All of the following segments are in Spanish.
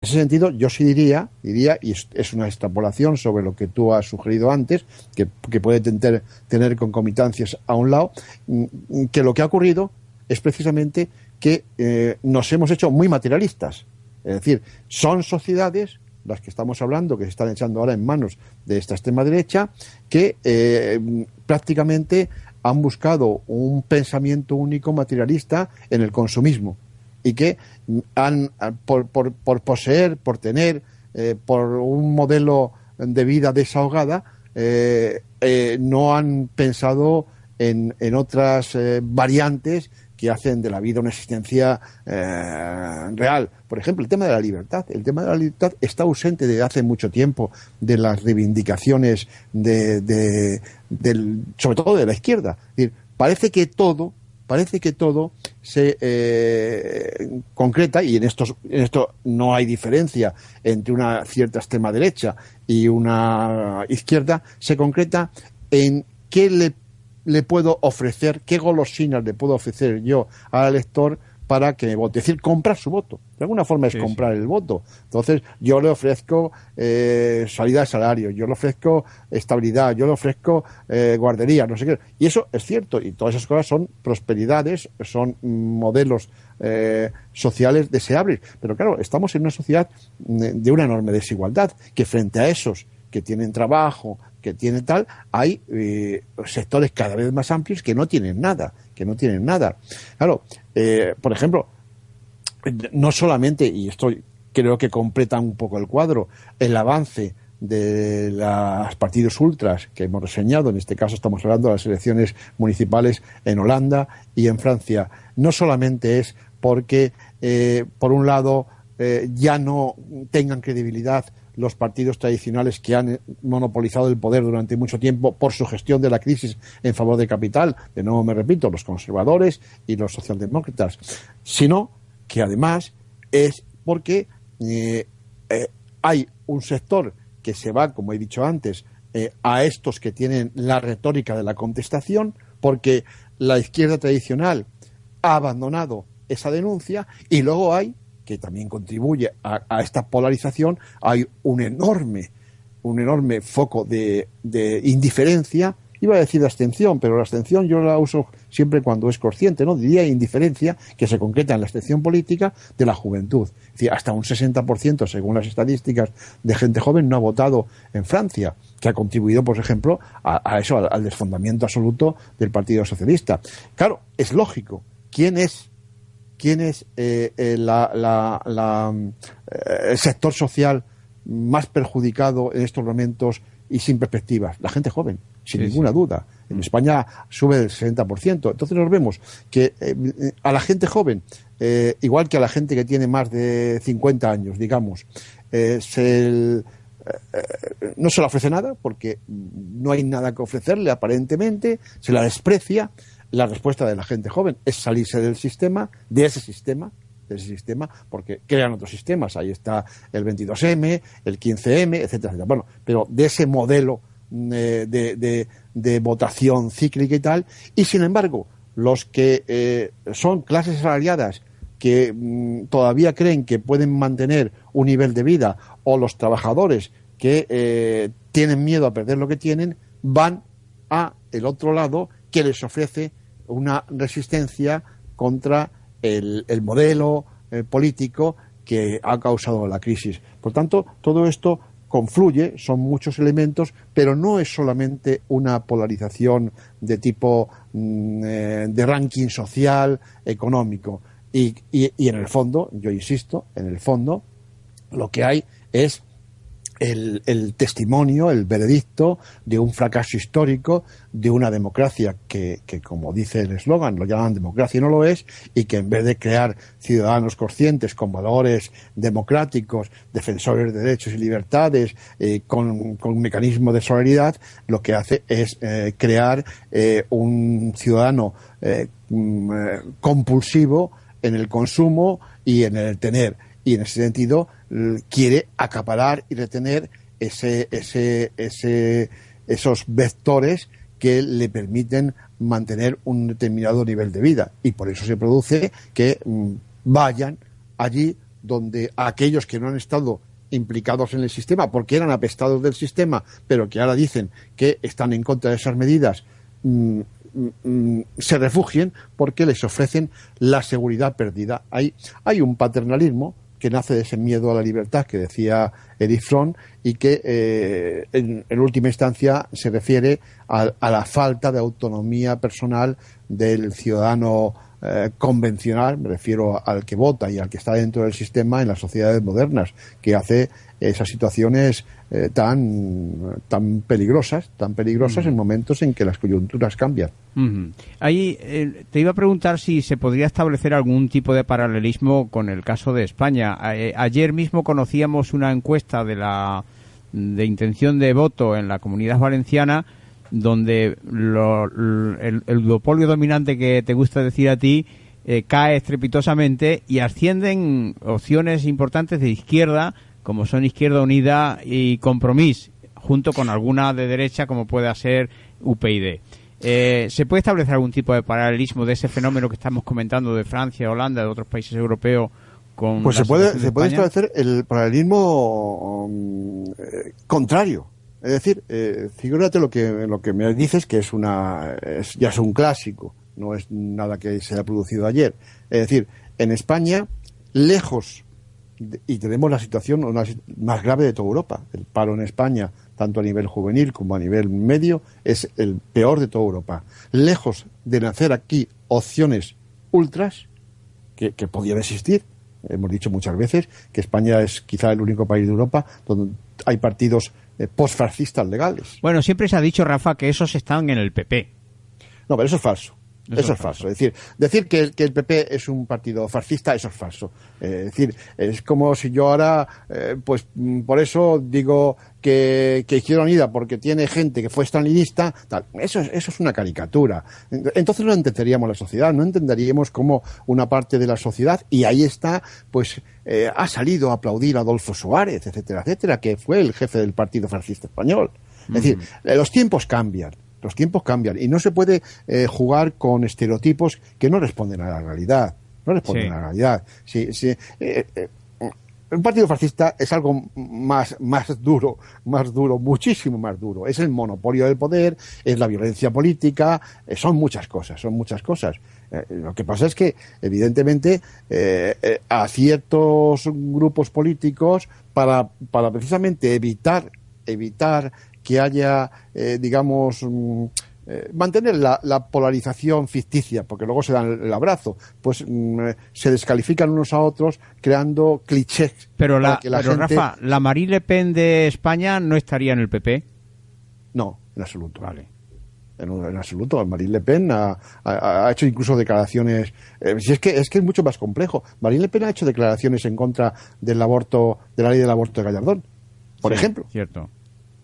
ese sentido, yo sí diría, diría, y es, una extrapolación sobre lo que tú has sugerido antes, que, puede tener, tener, concomitancias a un lado, mm, que lo que ha ocurrido es precisamente que eh, nos hemos hecho muy materialistas. Es decir, son sociedades, las que estamos hablando, que se están echando ahora en manos de esta extrema derecha, que eh, prácticamente han buscado un pensamiento único materialista en el consumismo y que han, por, por, poseer, por tener, eh, por un modelo de vida desahogada, eh, eh, no han pensado en, en otras variantes que hacen de la vida una existencia real. Por ejemplo, el tema de la libertad. El tema de la libertad está ausente desde hace mucho tiempo de las reivindicaciones de, de, sobre todo de la izquierda. Parece que todo parece que todo se eh, concreta, y en, estos, en esto no hay diferencia entre una cierta extrema derecha y una izquierda, se concreta en qué le, le puedo ofrecer, qué golosinas le puedo ofrecer yo al elector para que vote. Es decir, comprar su voto. De alguna forma es comprar el voto. Entonces, yo le ofrezco eh, salida de salario, yo le ofrezco estabilidad, yo le ofrezco eh, guardería, no sé qué. Y eso es cierto. Y todas esas cosas son prosperidades, son modelos eh, sociales deseables. Pero claro, estamos en una sociedad de una enorme desigualdad, que frente a esos que tienen trabajo, que tienen tal, hay eh, sectores cada vez más amplios que no tienen nada, que no tienen nada. Claro, eh, por ejemplo, no solamente, y esto creo que completa un poco el cuadro, el avance de los partidos ultras que hemos reseñado, en este caso estamos hablando de las elecciones municipales en Holanda y en Francia, no solamente es porque, eh, por un lado, ya no tengan credibilidad los partidos tradicionales que han monopolizado el poder durante mucho tiempo por su gestión de la crisis en favor de capital, de nuevo me repito, los conservadores y los socialdemócratas, sino que además es porque eh, eh, hay un sector que se va, como he dicho antes, eh, a estos que tienen la retórica de la contestación, porque la izquierda tradicional ha abandonado esa denuncia y luego hay que también contribuye a, esta polarización, hay un enorme, un enorme foco de, indiferencia iba a decir abstención, pero la abstención yo la uso siempre cuando es consciente, ¿no? Diría indiferencia que se concreta en la abstención política de la juventud. Es decir, hasta un 60%, según las estadísticas, de gente joven no ha votado en Francia, que ha contribuido, por ejemplo, a, eso, al, desfondamiento absoluto del Partido Socialista. Claro, es lógico. ¿Quién es quién es eh, eh, eh, el sector social más perjudicado en estos momentos y sin perspectivas. La gente joven, sin ninguna duda. En España sube el 60%. Entonces nos vemos que a la gente joven, igual que a la gente que tiene más de 50 años, digamos, se, no se le ofrece nada porque no hay nada que ofrecerle aparentemente, se la desprecia la respuesta de la gente joven es salirse del sistema, de ese sistema, de sistema, porque crean otros sistemas. Ahí está el 22M, el 15M, etcétera, etcétera. Bueno, pero de ese modelo mm, eh, de, de, votación cíclica y tal, y sin embargo, los que eh, son clases salariadas que mm, todavía creen que pueden mantener un nivel de vida, o los trabajadores que eh, tienen miedo a perder lo que tienen, van a el otro lado que les ofrece una resistencia contra el, modelo eh, político que ha causado la crisis. Por tanto, todo esto confluye, son muchos elementos, pero no es solamente una polarización de tipo mm, eh, de ranking social, económico. y en el fondo, yo insisto, en el fondo, lo que hay es el, testimonio, el veredicto de un fracaso histórico de una democracia que, que como dice el eslogan, lo llaman democracia y no lo es, y que en vez de crear ciudadanos conscientes con valores democráticos, defensores de derechos y libertades, eh, con, con, un mecanismo de solidaridad, lo que hace es eh, crear eh, un ciudadano mm, compulsivo en el consumo y en el tener y en ese sentido quiere acaparar y retener ese, ese, ese, esos vectores que le permiten mantener un determinado nivel de vida y por eso se produce que mm, vayan allí donde aquellos que no han estado implicados en el sistema porque eran apestados del sistema, pero que ahora dicen que están en contra de esas medidas, mm, mm, se refugien porque les ofrecen la seguridad perdida. Hay, hay un paternalismo que nace de ese miedo a la libertad que decía Edith Fromm y que eh, en, última instancia se refiere a, la falta de autonomía personal del ciudadano eh, convencional, me refiero al que vota y al que está dentro del sistema en las sociedades modernas, que hace esas situaciones eh, tan, tan peligrosas, tan peligrosas en momentos en que las coyunturas cambian. Ahí eh, te iba a preguntar si se podría establecer algún tipo de paralelismo con el caso de España. ayer mismo conocíamos una encuesta de la de intención de voto en la comunidad valenciana donde el, el, duopolio dominante que te gusta decir a ti eh, cae estrepitosamente y ascienden opciones importantes de izquierda, como son Izquierda Unida y Compromís, junto con alguna de derecha, como pueda ser UPyD. Eh, ¿Se puede establecer algún tipo de paralelismo de ese fenómeno que estamos comentando de Francia, Holanda, de otros países europeos? Con pues se puede, se puede establecer el paralelismo um, eh, contrario es decir, eh, figúrate lo que, lo que me dices que es una, ya es un clásico, no es nada que se haya producido ayer. Es decir, en España, lejos, y tenemos la situación más grave de toda Europa. El paro en España, tanto a nivel juvenil como a nivel medio, es el peor de toda Europa. Lejos de nacer aquí opciones ultras, que, que podían existir, hemos dicho muchas veces que España es quizá el único país de Europa donde hay partidos eh, postfascistas legales. Bueno, siempre se ha dicho, Rafa, que esos están en el PP. No, pero eso es falso. Eso, es falso. Es decir, decir que, que, el PP es un partido fascista, eso es falso. Eh, es decir, es como si yo ahora, eh, pues mm, por eso digo que, que Izquierda Unida, porque tiene gente que fue estalinista, tal. Eso, eso es una caricatura. Entonces no entenderíamos la sociedad, no entenderíamos cómo una parte de la sociedad, y ahí está, pues eh, ha salido a aplaudir a Adolfo Suárez, etcétera, etcétera, que fue el jefe del Partido Fascista Español. Es decir, los tiempos cambian. Los tiempos cambian y no se puede eh, jugar con estereotipos que no responden a la realidad. No responden a la realidad. Sí, sí, eh, eh, un partido fascista es algo más, más duro, más duro, muchísimo más duro. Es el monopolio del poder, es la violencia política, son muchas cosas, son muchas cosas. lo que pasa es que, evidentemente, a ciertos grupos políticos, para, para precisamente evitar, evitar que haya, eh, digamos, mm, eh, mantener la, polarización ficticia, porque luego se dan el abrazo, pues mm, se descalifican unos a otros creando clichés. Pero, la, Rafa, ¿la Marie Le Pen de España no estaría en el PP? No, en absoluto. Vale. En, absoluto. Marine Le Pen ha, hecho incluso declaraciones. Eh, si es que es que es mucho más complejo. Marine Le Pen ha hecho declaraciones en contra del aborto, de la ley del aborto de Gallardón, por ejemplo. Cierto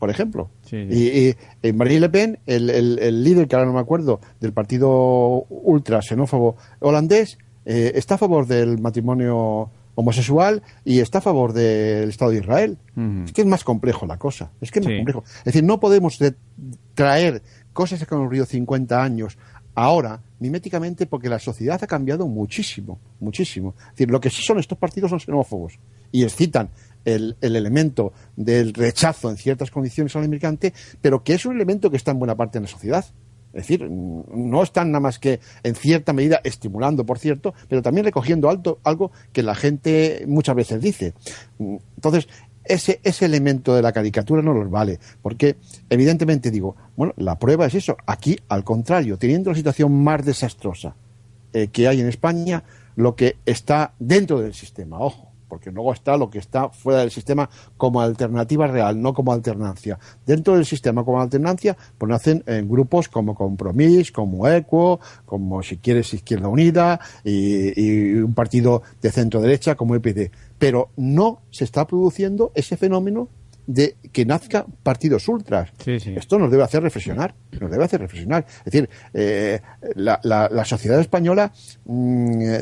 por ejemplo. Y, y, Marine Le Pen, el, líder, que ahora no me acuerdo, del partido ultra xenófobo holandés, eh, está a favor del matrimonio homosexual y está a favor del Estado de Israel. Es que es más complejo la cosa. Es que es más complejo. Es decir, no podemos traer cosas que han ocurrido 50 años ahora miméticamente porque la sociedad ha cambiado muchísimo, muchísimo. Es decir, lo que sí son estos partidos son xenófobos y excitan el, elemento del rechazo en ciertas condiciones al inmigrante, pero que es un elemento que está en buena parte de la sociedad. Es decir, no están nada más que en cierta medida estimulando, por cierto, pero también recogiendo alto, algo que la gente muchas veces dice. Entonces, ese, ese elemento de la caricatura no los vale, porque evidentemente digo, bueno, la prueba es eso. Aquí, al contrario, teniendo la situación más desastrosa eh, que hay en España, lo que está dentro del sistema, ojo, porque luego está lo que está fuera del sistema como alternativa real, no como alternancia. Dentro del sistema como alternancia, pues nacen en grupos como Compromís, como ECUO, como si quieres Izquierda Unida y, un partido de centro derecha como EPD. Pero no se está produciendo ese fenómeno de que nazca partidos ultras. Esto nos debe hacer reflexionar, nos debe hacer reflexionar. Es decir, eh, la, sociedad española mm,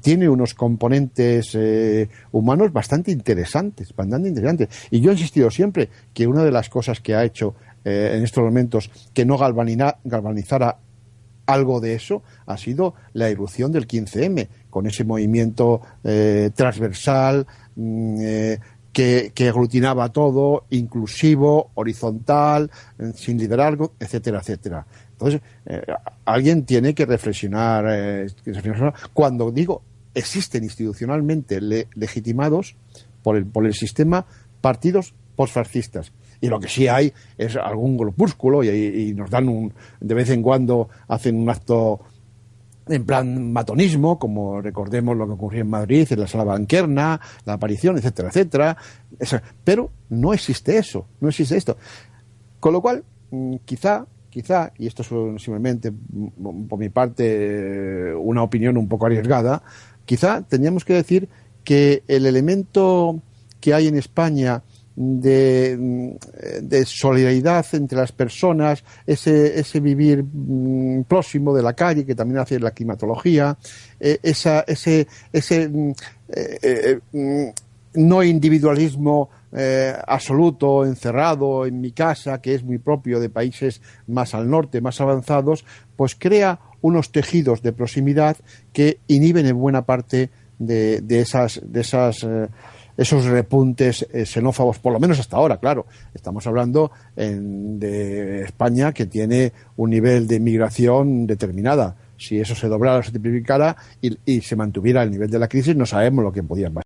tiene unos componentes eh, humanos bastante interesantes, bastante interesantes. Y yo he insistido siempre que una de las cosas que ha hecho eh, en estos momentos que no galvanizara algo de eso ha sido la erupción del 15M, con ese movimiento eh, transversal, mm, eh, que, que, aglutinaba todo, inclusivo, horizontal, eh, sin liderazgo, etcétera, etcétera. Entonces, alguien tiene que reflexionar, Cuando digo existen institucionalmente legitimados por el, por el sistema partidos postfascistas. Y lo que sí hay es algún grupúsculo y, y, nos dan un, de vez en cuando hacen un acto en plan matonismo, como recordemos lo que ocurrió en Madrid, en la sala banquerna, la aparición, etcétera, etcétera. Pero no existe eso, no existe esto. Con lo cual, mm, quizá, quizá, y esto es simplemente mm, por mi parte una opinión un poco arriesgada, quizá tendríamos que decir que el elemento que hay en España de, de, solidaridad entre las personas, ese, vivir mm, próximo de la calle, que también hace la climatología, eh, ese, mm, eh, eh, mm, no individualismo absoluto, encerrado en mi casa, que es muy propio de países más al norte, más avanzados, pues crea unos tejidos de proximidad que inhiben en buena parte de, de esas, de esas esos repuntes eh, xenófobos, por lo menos hasta ahora, claro. Estamos hablando de España que tiene un nivel de inmigración determinada. Si eso se doblara o se triplicara y, y se mantuviera el nivel de la crisis, no sabemos lo que podía pasar.